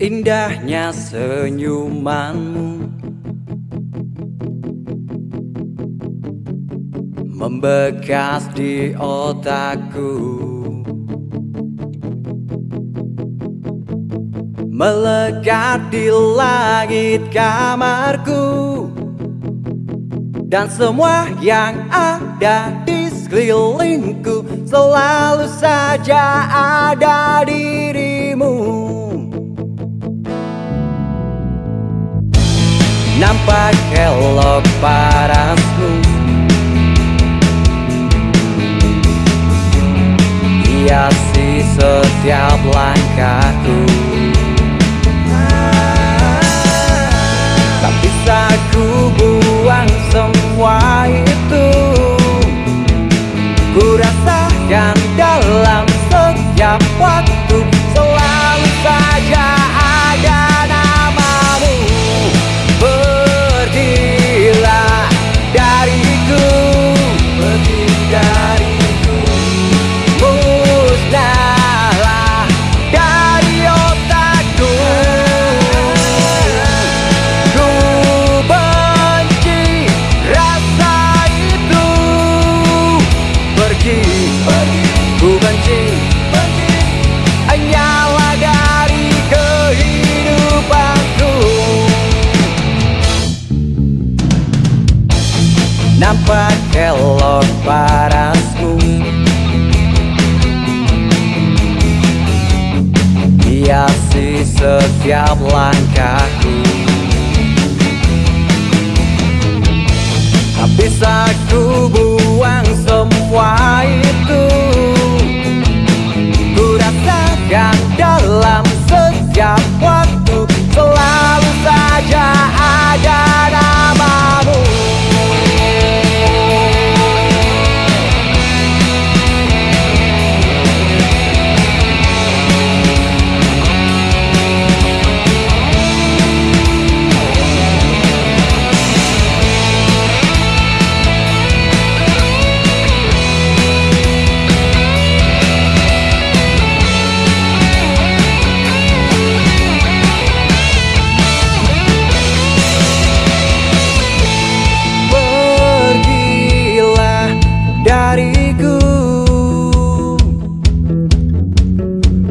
Indahnya senyumanmu. Membekas di otakku. Melekat di langit kamarku. Dan semua yang ada di sekelilingku Selalu saja ada dirimu Nampak elok parasmu Hiasi setiap langkahku. Tak bisa ku buang semua itu. Ku rasakan dalam setiap waktu Nampak elok parasmu. Hiasi setiap langkahku. Tak bisa ku buang semua itu Ku rasakan dalam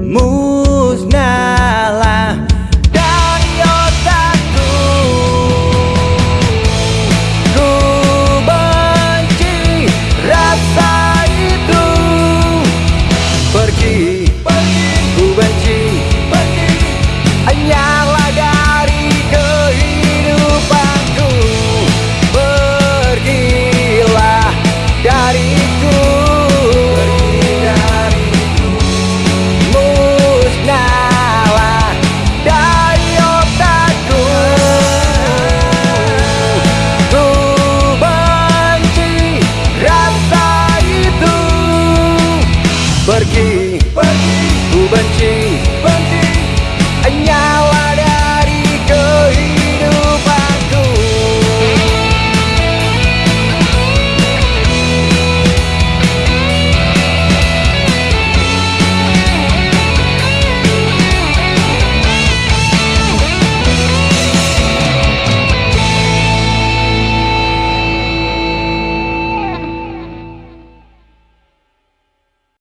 Musnahlah dari otakku. Ku benci rasa itu. Pergi, Pergi, ku benci. Hanyalah